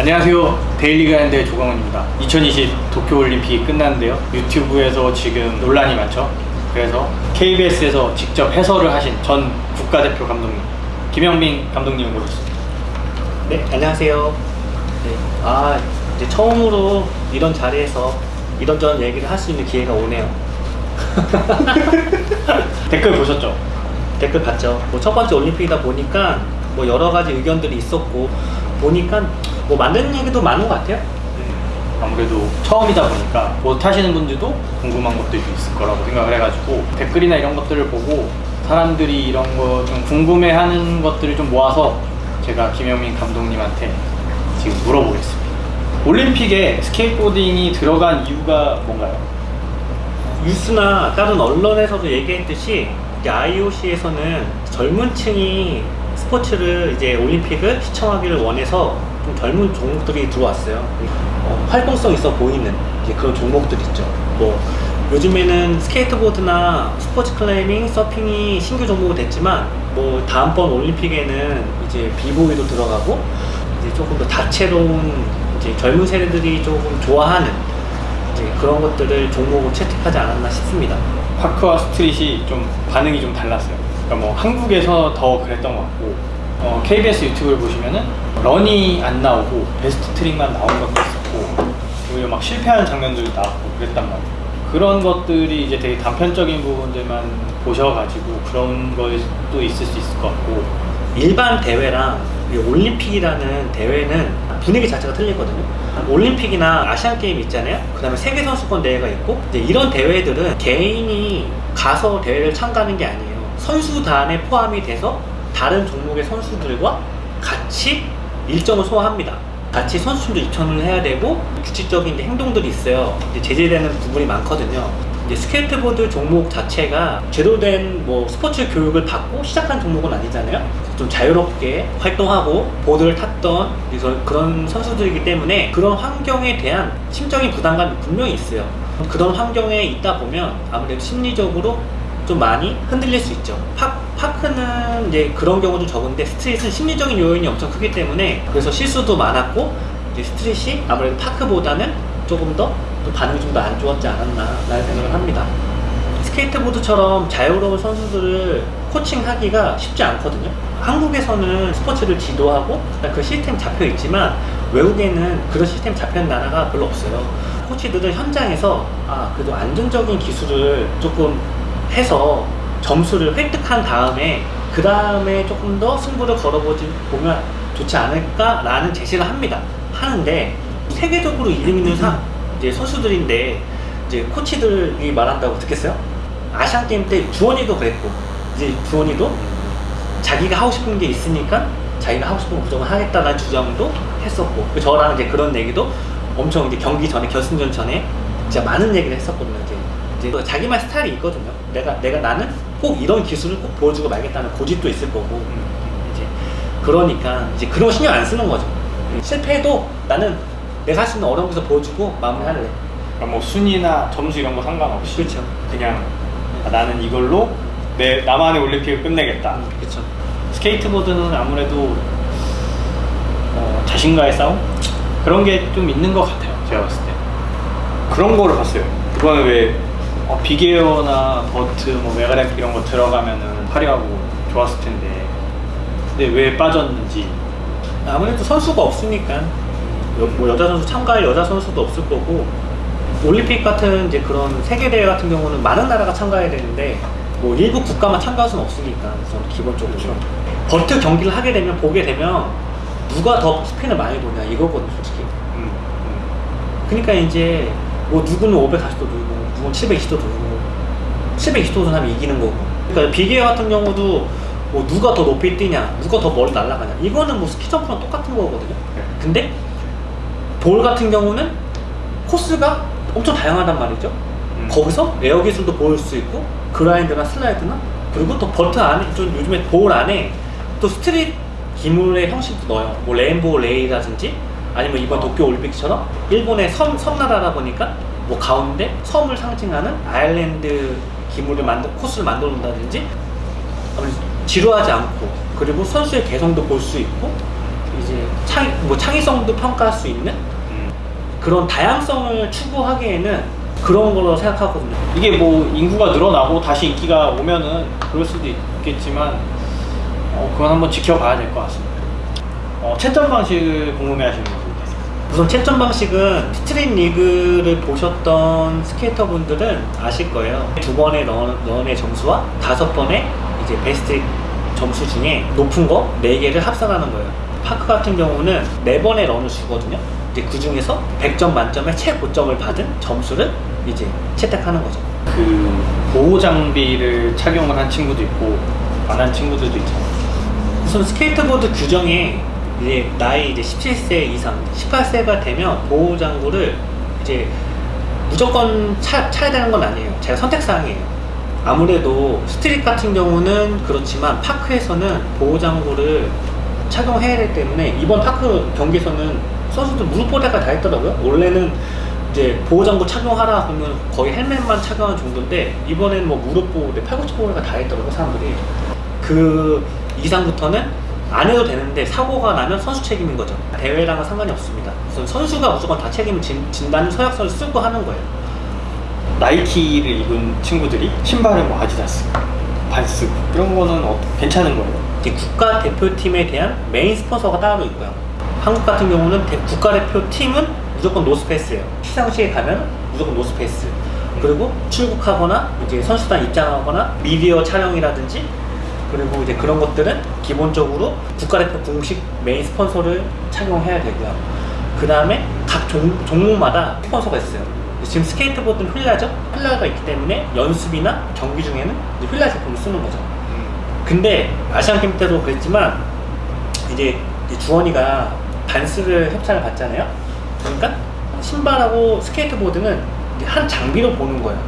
안녕하세요 데일리 가인드의 조광훈입니다 2020 도쿄올림픽이 끝났는데요 유튜브에서 지금 논란이 많죠 그래서 KBS에서 직접 해설을 하신 전 국가대표 감독님 김영민 감독님을 모셨습니다 네, 안녕하세요. 네, 아, 이제 처음으로 이런 자리에서 이런저런 얘기를 할 수 있는 기회가 오네요. 댓글 보셨죠? 댓글 봤죠. 뭐 첫 번째 올림픽이다 보니까 뭐 여러 가지 의견들이 있었고 보니까 뭐 만드는 얘기도 많은 것 같아요. 아무래도 처음이다 보니까 못 하시는 분들도 궁금한 것들이 있을 거라고 생각을 해가지고 댓글이나 이런 것들을 보고 사람들이 이런 거 좀 궁금해하는 것들을 좀 모아서 제가 김영민 감독님한테 지금 물어보겠습니다. 올림픽에 스케이트보딩이 들어간 이유가 뭔가요? 뉴스나 다른 언론에서도 얘기했듯이 IOC에서는 젊은 층이 스포츠를 이제 올림픽을 시청하기를 원해서 좀 젊은 종목들이 들어왔어요. 어, 활동성 있어 보이는 그런 종목들 있죠. 뭐 요즘에는 스케이트보드나 스포츠 클라이밍, 서핑이 신규 종목이 됐지만 뭐 다음번 올림픽에는 이제 비보이도 들어가고 이제 조금 더 다채로운 이제 젊은 세대들이 조금 좋아하는 이제 그런 것들을 종목으로 채택하지 않았나 싶습니다. 파크와 스트릿이 좀 반응이 좀 달랐어요. 그러니까 뭐 한국에서 더 그랬던 것 같고 어, KBS 유튜브를 보시면은 런이 안 나오고 베스트 트릭만 나온 것도 있었고 오히려 막 실패하는 장면들도 나왔고 그랬단 말이에요. 그런 것들이 이제 되게 단편적인 부분들만 보셔가지고 그런 것도 있을 수 있을 것 같고 일반 대회랑 이 올림픽이라는 대회는 분위기 자체가 틀리거든요. 올림픽이나 아시안 게임 있잖아요. 그 다음에 세계 선수권 대회가 있고 이런 대회들은 개인이 가서 대회를 참가하는 게 아니에요. 선수단에 포함이 돼서 다른 종목의 선수들과 같이 일정을 소화합니다. 같이 선수들도 입촌을 해야 되고 규칙적인 행동들이 있어요. 제재되는 부분이 많거든요. 스케이트보드 종목 자체가 제대로 된 뭐 스포츠 교육을 받고 시작한 종목은 아니잖아요. 좀 자유롭게 활동하고 보드를 탔던 그런 선수들이기 때문에 그런 환경에 대한 심적인 부담감이 분명히 있어요. 그런 환경에 있다 보면 아무래도 심리적으로 좀 많이 흔들릴 수 있죠. 파, 파크는 이제 그런 경우도 적은데 스트릿은 심리적인 요인이 엄청 크기 때문에 그래서 실수도 많았고 이제 스트릿이 아무래도 파크보다는 조금 더또 반응이 좀 더 안 좋았지 않았나 라는 생각을 합니다. 스케이트보드처럼 자유로운 선수들을 코칭하기가 쉽지 않거든요. 한국에서는 스포츠를 지도하고 그 시스템 잡혀 있지만 외국에는 그런 시스템 있는 나라가 별로 없어요. 코치들은 현장에서 아 그래도 안정적인 기술을 조금 해서 점수를 획득한 다음에 그 다음에 조금 더 승부를 걸어보지 보면 좋지 않을까라는 제시를 합니다. 하는데 세계적으로 이름 있는 사, 이제 선수들인데 이제 코치들이 말한다고 듣겠어요? 아시안 게임 때 주원이도 그랬고 이제 주원이도 자기가 하고 싶은 게 있으니까 자기가 하고 싶은 거 무조건 하겠다는 주장도 했었고 그 저랑 이제 그런 얘기도 엄청 이제 경기 전에 결승전 전에 진짜 많은 얘기를 했었거든요. 이제, 이제 자기만 스타일이 있거든요. 내가 내가 나는 꼭 이런 기술을 꼭 보여주고 말겠다는 고집도 있을 거고 이제 그러니까 이제 그런 거 신경 안 쓰는 거죠. 실패해도 나는 내가 할 수 있는 어려운 것을 보여주고 마무리할래. 그러니까 뭐 순위나 점수 이런 거 상관없이 그렇죠. 그냥 아, 나는 이걸로 내 나만의 올림픽을 끝내겠다. 그렇죠. 스케이트보드는 아무래도 어, 자신과의 싸움 그런 게 좀 있는 것 같아요. 제가 봤을 때 그런 거를 봤어요. 이번에 왜 어, big air나 vert, 뭐 mega ramp 이런 거 들어가면은 화려하고 좋았을 텐데. 근데 왜 빠졌는지. 아무래도 선수가 없으니까. 여, 뭐 여자 선수 참가할 여자 선수도 없을 거고. 올림픽 같은 이제 그런 세계 대회 같은 경우는 많은 나라가 참가해야 되는데 뭐 일부 국가만 참가할 수는 없으니까. 저는 기본적으로. 버트 경기를 하게 되면 보게 되면 누가 더 스핀을 많이 도냐 이거거든 솔직히. 음, 음. 그러니까 이제 뭐 누구는 540도 돌고 누구는 720도 돌고 720도 하면 이기는 거고 그러니까 big air 같은 경우도 뭐 누가 더 높이 뛰냐 누가 더 멀리 날아가냐 이거는 뭐 스키 점프랑 똑같은 거거든요 네. 근데 bowl 같은 경우는 코스가 엄청 다양하단 말이죠 음. 거기서 에어 기술도 보일 수 있고 grind나 슬라이드나 그리고 또 vert 안에 좀 요즘에 bowl 안에 또 street 기물의 형식도 넣어요 뭐 rainbow rail이라든지 아니면 이번 어. 도쿄 올림픽처럼 일본이 섬, 섬나라다 보니까 뭐 가운데 섬을 상징하는 아일랜드 기물을 만들 코스를 만들어 놓는다든지 지루하지 않고 그리고 선수의 개성도 볼 수 있고 이제 창, 뭐 창의성도 평가할 수 있는 음. 그런 다양성을 추구하기에는 그런 걸로 생각하거든요. 이게 뭐 인구가 늘어나고 다시 인기가 오면은 그럴 수도 있겠지만 어, 그건 한번 지켜봐야 될 것 같습니다. 어, 채점 방식을 궁금해 하시는 분들 계세요. 우선 채점 방식은 Street League를 보셨던 skater 분들은 아실 거예요. 두 번의 run, run의 점수와 다섯 번의 이제 베스트 점수 중에 높은 거 네 개를 합산하는 거예요. park 같은 경우는 네 번의 run을 주거든요. 이제 그 중에서 100점 만점에 최고점을 받은 점수를 이제 채택하는 거죠. 그 보호 장비를 착용을 한 친구도 있고 안 한 친구들도 있잖아요. 우선 스케이트보드 규정에 이제 나이 이제 17세 이상, 18세가 되면 보호 장구를 이제 무조건 차, 차야 되는 건 아니에요. 제가 선택 사항이에요. 아무래도 street 같은 경우는 그렇지만 park에서는 보호 장구를 착용해야 되기 때문에 이번 park 경기에서는 선수들 무릎 보호대가 다 있더라고요. 원래는 이제 보호 장구 착용하라 그러면 거의 헬멧만 착용하는 정도인데 이번에는 뭐 무릎 보호대, 팔꿈치 보호대가 다 있더라고요, 사람들이. 그 이상부터는 안 해도 되는데 사고가 나면 선수 책임인 거죠. 대회랑은 상관이 없습니다. 우선 선수가 무조건 다 책임을 진, 진다는 서약서를 쓰고 하는 거예요. 나이키를 입은 친구들이 신발은 뭐 아디다스, 반스 이런 거는 어, 괜찮은 거예요. 이제 국가 대표팀에 대한 메인 스폰서가 따로 있고요. 한국 같은 경우는 대- 국가대표팀은 무조건 노스페이스예요. 시상식에 가면 무조건 노스페이스. 그리고 출국하거나 이제 선수단 입장하거나 미디어 촬영이라든지 그리고 이제 그런 것들은 기본적으로 국가대표 공식 메인 스폰서를 착용해야 되고요. 그 다음에 각 종, 종목마다 스폰서가 있어요. 지금 스케이트보드는 휠라죠? 휠라가 있기 때문에 연습이나 경기 중에는 휠라 제품을 쓰는 거죠. 근데 아시안 게임 때도 그랬지만 이제 이 주원이가 반스를 협찬을 받잖아요. 그러니까 신발하고 스케이트보드는 한 장비로 보는 거예요.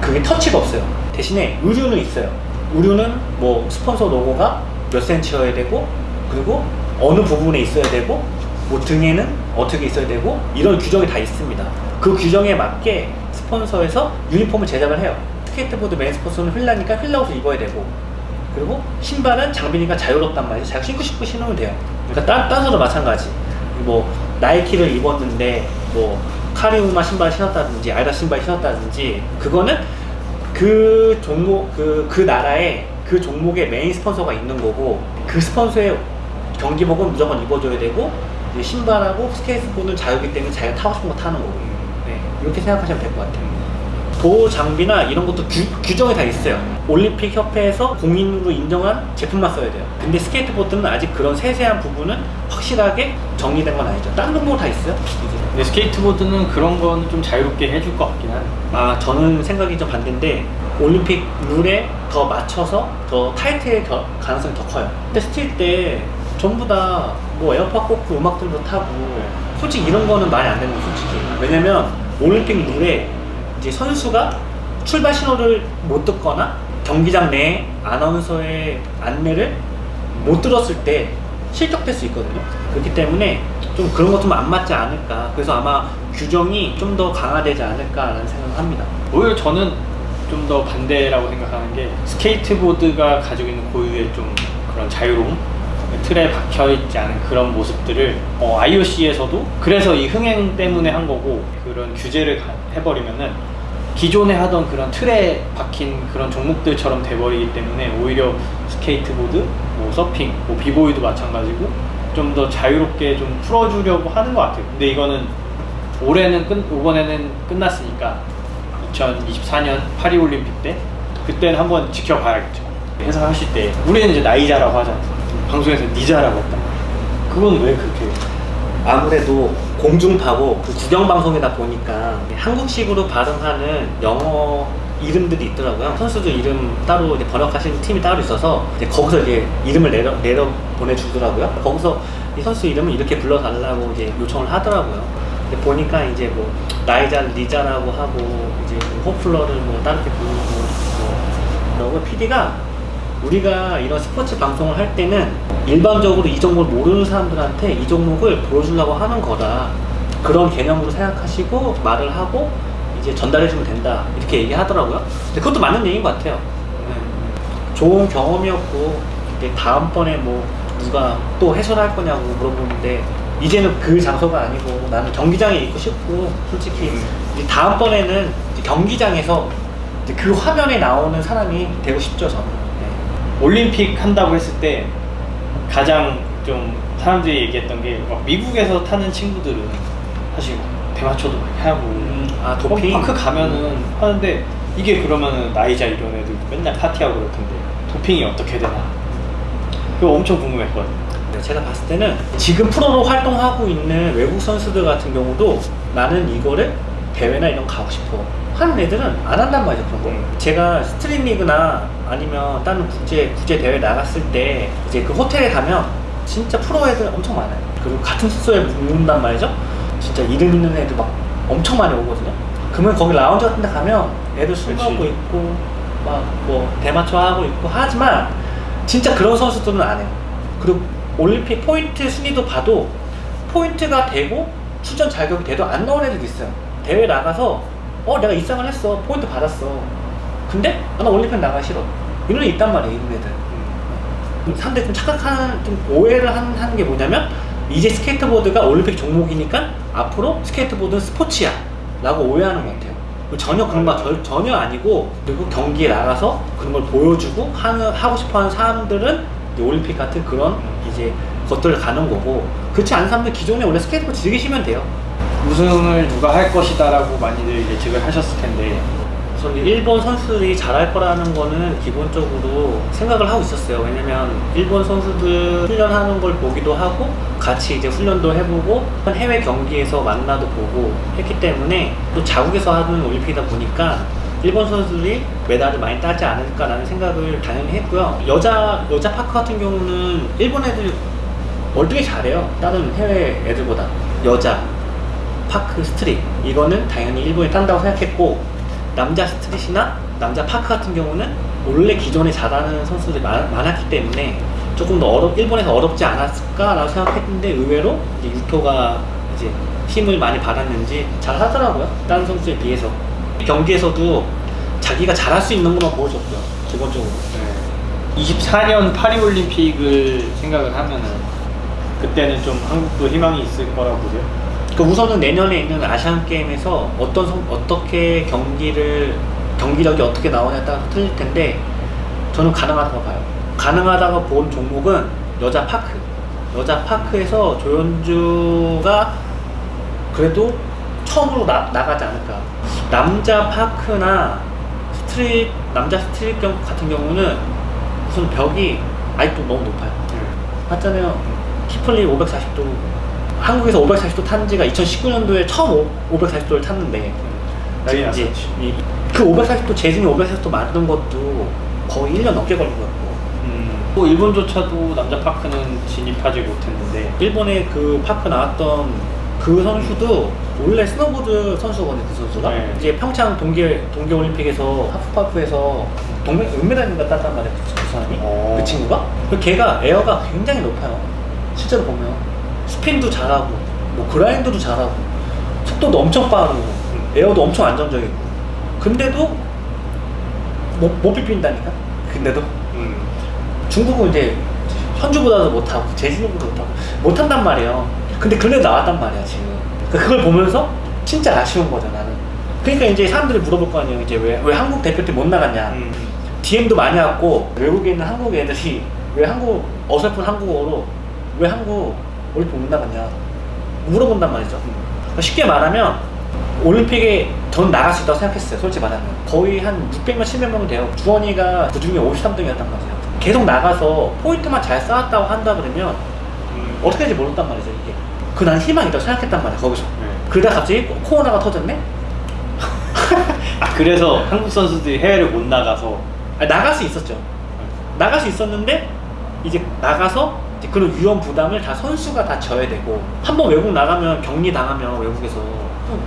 그게 터치가 없어요. 대신에 의류는 있어요. 의류는 뭐 스폰서 로고가 몇 센치여야 되고 그리고 어느 부분에 있어야 되고 뭐 등에는 어떻게 있어야 되고 이런 규정이 다 있습니다. 그 규정에 맞게 스폰서에서 유니폼을 제작을 해요. 스케이트보드 메인 스폰서는 휠라니까 휠라 옷을 입어야 되고 그리고 신발은 장비니까 자유롭단 말이죠. 자기가 신고 싶은 거 신으면 돼요. 그러니까 딴, 딴 선수도 마찬가지. 뭐 나이키를 입었는데 뭐 카리우마 신발 신었다든지 아이다 신발 신었다든지 그거는 그 종목 그, 그 나라에 그 종목의 메인 스폰서가 있는 거고 그 스폰서의 경기복은 무조건 입어줘야 되고 신발하고 스케이트보드는 자유기 때문에 자기가 타고 싶은 거 타는 거고 네, 이렇게 생각하시면 될 것 같아요. 보호 장비나 이런 것도 규, 규정이 다 있어요. 올림픽 협회에서 공인으로 인정한 제품만 써야 돼요. 근데 스케이트보드는 아직 그런 세세한 부분은 확실하게 정리된 건 아니죠. 다른 종목 다 있어요. 근데 스케이트보드는 그런 건 좀 자유롭게 해줄 것 같긴 하네. 아 저는 생각이 좀 반대인데 올림픽 룰에 더 맞춰서 더 타이트할 겨- 가능성이 더 커요. 근데 street 때 전부 다 뭐 에어팟 꽂고 음악 듣고 타고 솔직히 이런 거는 말이 안 되는 거 솔직히 왜냐면 올림픽 룰에 이제 선수가 출발 신호를 못 듣거나 경기장 내 아나운서의 안내를 못 들었을 때 실격될 수 있거든요. 그렇기 때문에 좀 그런 것 좀 안 맞지 않을까. 그래서 아마 규정이 좀 더 강화되지 않을까라는 생각을 합니다. 오히려 저는 좀 더 반대라고 생각하는 게 스케이트보드가 가지고 있는 고유의 좀 그런 자유로움 틀에 박혀 있지 않은 그런 모습들을 어, IOC에서도 그래서 이 흥행 때문에 한 거고 그런 규제를 가- 해버리면은 기존에 하던 그런 틀에 박힌 그런 종목들처럼 돼버리기 때문에 오히려 스케이트보드, 뭐 서핑, 뭐 비보이도 마찬가지고 좀 더 자유롭게 좀 풀어주려고 하는 것 같아요. 근데 이거는 올해는 끝, 이번에는 끝났으니까 2024년 파리올림픽 때 그때는 한번 지켜봐야겠죠. 해설하실 때 우리는 이제 나이자라고 하잖아요. 방송에서 니자라고 했다. 그건 왜 그렇게? 아무래도 공중파고 그 국영방송이다 보니까 한국식으로 발음하는 영어 이름들이 있더라고요. 선수들 이름 따로 이제 번역하시는 팀이 따로 있어서 이제 거기서 이제 이름을 내려, 내려 보내주더라고요. 거기서 이 선수 이름을 이렇게 불러달라고 이제 요청을 하더라고요. 근데 보니까 이제 뭐 나이자 리자라고 하고 이제 뭐 호플러를 뭐 다르게 부르고 뭐 그러고 PD가 우리가 이런 스포츠 방송을 할 때는 일반적으로 이 종목을 모르는 사람들한테 이 종목을 보여주려고 하는 거다. 그런 개념으로 생각하시고 말을 하고 이제 전달해주면 된다. 이렇게 얘기하더라고요. 근데 그것도 맞는 얘기인 것 같아요. 네. 좋은 경험이었고 이제 다음번에 뭐 누가 또 해설할 거냐고 물어보는데 이제는 그 장소가 아니고 나는 경기장에 있고 싶고 솔직히 음. 이제 다음번에는 경기장에서 그 화면에 나오는 사람이 되고 싶죠 저는 네. 올림픽 한다고 했을 때 가장 좀 사람들이 얘기했던 게 막 미국에서 타는 친구들은 사실 대마초도 많이 하고 아 도핑? 어, park 가면은 하는데 이게 그러면은 나이자 이런 애들 맨날 파티하고 그럴 텐데 도핑이 어떻게 되나? 그거 엄청 궁금했거든요. 네, 제가 봤을 때는 지금 프로로 활동하고 있는 외국 선수들 같은 경우도 나는 이거를 대회나 이런 거 가고 싶어 하는 애들은 안 한단 말이죠 그런 거 음. 제가 Street League나 아니면 다른 국제 국제 대회 나갔을 때 이제 그 호텔에 가면 진짜 프로 애들 엄청 많아요 그리고 같은 숙소에 묵는단 말이죠 진짜 이름 있는 애들 막 엄청 많이 오거든요 그러면 거기 라운지 같은 데 가면 애들 술. 먹고 있고 막 뭐 대마초 하고 있고 하지만 진짜 그런 선수들은 안 해요 그리고 올림픽 포인트 순위도 봐도 포인트가 되고 출전 자격이 돼도 안 나온 애들도 있어요. 대회 나가서 어 내가 입상을 했어 포인트 받았어. 근데 아, 나 올림픽 나가기 싫어. 이런 애 있단 말이에요 이런 애들. 사람들이 좀 착각하는 좀 오해를 한- 하는 게 뭐냐면 이제 스케이트보드가 올림픽 종목이니까 앞으로 스케이트보드는 스포츠야 라고 오해하는 것 같아요 전혀 그런 거 절- 전혀 아니고 그리고 경기에 나가서 그런 걸 보여주고 하는, 하고 싶어하는 사람들은 올림픽 같은 그런 이제 것들을 가는 거고 그렇지 않은 사람들 기존에 원래 스케이트보드 즐기시면 돼요 우승을 누가 할 것이다 라고 많이들 예측을 하셨을 텐데 우선 일본 선수들이 잘할 거라는 거는 기본적으로 생각을 하고 있었어요. 왜냐면 일본 선수들 훈련하는 걸 보기도 하고 같이 이제 훈련도 해보고 해외 경기에서 만나도 보고 했기 때문에 또 자국에서 하는 올림픽이다 보니까 일본 선수들이 메달을 많이 따지 않을까라는 생각을 당연히 했고요. 여자 여자 파크 같은 경우는 일본 애들 월등히 잘해요. 다른 해외 애들보다 여자 park street. 이거는 당연히 일본이 딴다고 생각했고 남자 street이나 남자 park 같은 경우는 원래 기존에 잘하는 선수들이 많, 많았기 때문에 조금 더 어렵 일본에서 어렵지 않았을까라고 생각했는데 의외로 이제 유토가 이제 힘을 많이 받았는지 잘 하더라고요. 다른 선수에 비해서. 경기에서도 자기가 잘할 수 있는 것만 보여줬고요 기본적으로. 24년 파리올림픽을 생각을 하면은 그때는 좀 한국도 희망이 있을 거라고 보세요? 그 우선은 내년에 있는 아시안 게임에서 어떤 선- 어떻게 경기를 경기력이 어떻게 나오냐에 따라서 틀릴 텐데 저는 가능하다고 봐요. 가능하다고 본 종목은 여자 park. 여자 park에서 조현주가 그래도 처음으로 나, 나가지 않을까. 남자 park나 street 남자 street 경 같은 경우는 우선 벽이 아직도 너무 높아요. 맞잖아요. kickflip 540도 한국에서 540도 탄 지가 2019년도에 처음 540도를 탔는데 이제. 이- 그 540도 재진이 540도 만든 것도 거의 1년 넘게 걸린 것 같고 음, 또 일본조차도 남자 park는 진입하지 못했는데 일본에 그 park 나왔던 그 선수도 원래 스노보드 선수거든요 그 선수가 네. 이제 평창 동계 동계 올림픽에서 하프파이프에서 동메 은메달인가 땄단 말이에요 그, 그 사람이 어. 그 친구가 그 걔가 에어가 굉장히 높아요 실제로 보면 스핀도 잘하고 뭐 그라인드도 잘하고 속도도 엄청 빠르고 에어도 엄청 안정적이고 근데도 못, 못 비빈다니까 근데도 음, 중국은 이제 현주보다도 못하고 제주도보다 못하고 못한단 말이에요. 근데 그래 나왔단 말이야 지금. 그러니까 그걸 보면서 진짜 아쉬운 거죠 나는. 그러니까 이제 사람들이 물어볼 거 아니에요. 이제 왜, 왜 한국 대표팀 못 나갔냐. 음, DM도 많이 왔고 외국에 있는 한국 애들이 왜 한국 어설픈 한국어로 왜 한국 올림픽 못 나갔냐 물어본단 말이죠. 그러니까 쉽게 말하면 올림픽에 전 나갈 수 있다고 생각했어요. 솔직히 말하면 거의 한 600명, 700명 돼요. 주원이가 그 중에 53등이었단 말이에요. 계속 나가서 포인트만 잘 쌓았다고 한다 그러면 음, 어떻게 될지 모른단 말이죠 이게. 그 난 희망이 있다고 생각했단 말이야 거기서. 네. 그러다 갑자기 코- 코로나가 터졌네? 아 그래서 한국 선수들이 해외를 못 나가서 아니, 나갈 수 있었죠. 나갈 수 있었는데 이제 나가서 이제 그런 위험 부담을 다 선수가 다 져야 되고 한 번 외국 나가면 격리 당하면 외국에서.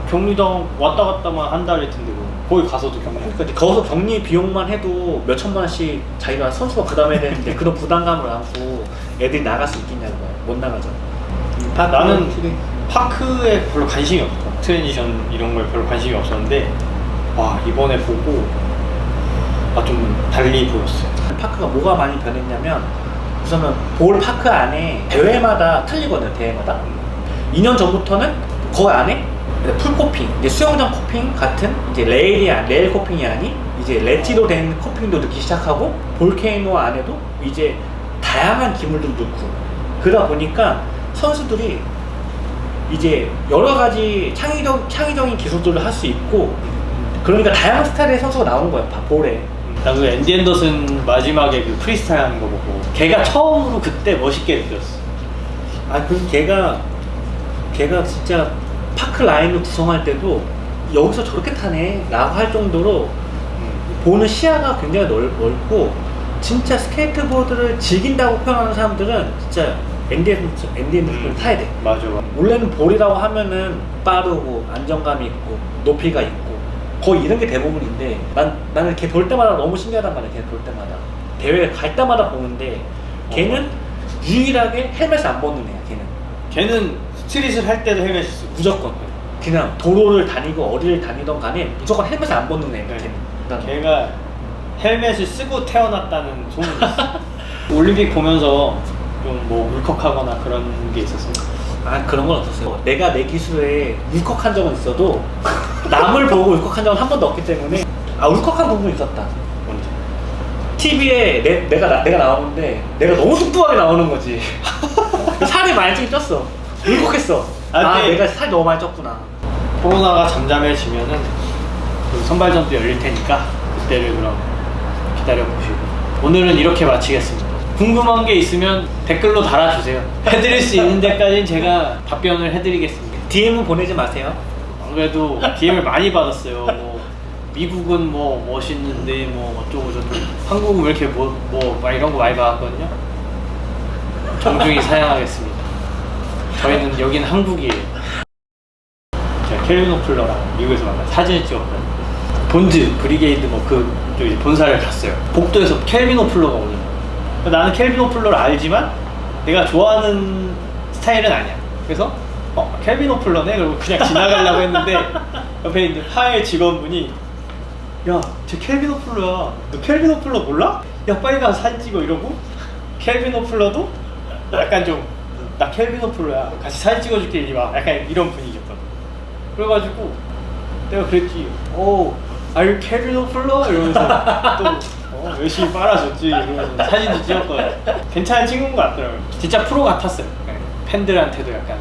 격리당 왔다 갔다만 한다 할 텐데 뭐. 거기 가서도 격리. 그러니까 이제 거기서 격리 비용만 해도 몇 천만 원씩 자기가 선수가 부담해야 되는데 그런 부담감을 안고 애들이 나갈 수 있겠냐는 거야. 못 나가죠. 나는 park에 별로 관심이 없어. transition 이런 거에 별로 관심이 없었는데 와 이번에 보고 아 좀 달리 보였어요. park가 뭐가 많이 변했냐면 우선은 bowl park 안에 대회마다 틀리거든요. 대회마다. 2년 전부터는 그 안에 pool coping, 이제 수영장 coping 같은 이제 레일이 아- 레일 coping이 아닌 이제 레티로 된 coping도 넣기 시작하고 volcano 안에도 이제 다양한 기물도 넣고 그러다 보니까 선수들이 이제 여러 가지 창의적 창의적인 기술들을 할 수 있고 그러니까 다양한 스타일의 선수가 나오는. 바- bowl에. 나도 앤디 앤더슨 마지막에 그 프리스타일 하는 거 보고 걔가 처음으로 그때 멋있게 느꼈어. 아, 그 걔가 걔가 진짜 park 라인을 구성할 때도 여기서 저렇게 타네 라고 할 정도로 보는 시야가 굉장히 넓, 넓고 진짜 스케이트보드를 즐긴다고 표현하는 사람들은 진짜 앤더슨을 음. 타야 돼 맞아. 원래는 bowl이라고 하면은 빠르고 안정감이 있고 높이가 있고 거의 이런 게 대부분인데 난, 나는 걔 볼 때마다 너무 신기하단 말이야 걔 볼 때마다 대회 갈 때마다 보는데 걔는 유일하게 헬멧을 안 벗는 애야 걔는 걔는 street을 할 때도 헬멧 쓰고. 무조건 그냥 도로를 다니고 어디를 다니던 간에 무조건 헬멧을 안 벗는 애야 네. 걔는 걔가 헬멧을 쓰고 태어났다는 소문이 있어. 올림픽 보면서 좀 뭐 울컥하거나 그런 게 있었어요. 아 그런 건 없었어요 내가 내 기술에 울컥한 적은 있어도 남을 보고 울컥한 적은 한 번도 없기 때문에 아 울컥한 부분이 있었다? TV에 내, 내가 나, 내가 나오는데 내가 너무 뚱뚱하게 나오는 거지. 살이 많이 찌쪘어 울컥했어. 아, 아, 네. 내가 살이 너무 많이 쪘구나. 코로나가 잠잠해지면은 그 선발전도 열릴 테니까 그때를 그럼 기다려 보시고 오늘은 이렇게 마치겠습니다. 궁금한 게 있으면 댓글로 달아주세요. 해드릴 수 있는 데까지는 제가 답변을 해드리겠습니다. DM은 보내지 마세요. 안 그래도 DM을 많이 받았어요. 뭐 미국은 뭐 멋있는데 뭐 어쩌고 저쩌고 한국은 왜 이렇게 뭐 뭐 이런 거 많이 받았거든요. 정중히 사양하겠습니다. 저희는 여기는 한국이에요. 제가 켈빈 오플러랑 미국에서 만나 사진을 찍었거든요. Bones Brigade 뭐 그 본사를 갔어요. 복도에서 켈빈 오플러가 오는 거예요. 나는 켈빈 오플러를 알지만 내가 좋아하는 스타일은 아니야. 그래서 어 켈빈 오플러네 그리고 그냥 지나가려고 했는데 옆에 있는 하의 직원분이 야쟤 켈빈 오플러야. 너 켈빈 오플러 몰라? 야 빨리 가서 사진 찍어 이러고 켈빈 오플러도 약간 좀 나 켈빈 오플러야 같이 사진 찍어줄게 이리 와 약간 이런 분위기였거든. 그래가지고 내가 그랬지. 오, 아유 켈빈 오플러 이러면서 또 어, 열심히 빨아줬지 이러면서 사진도 찍었거든. 괜찮은 친구인 것 같더라고요. 진짜 프로 같았어요. 네. 팬들한테도 약간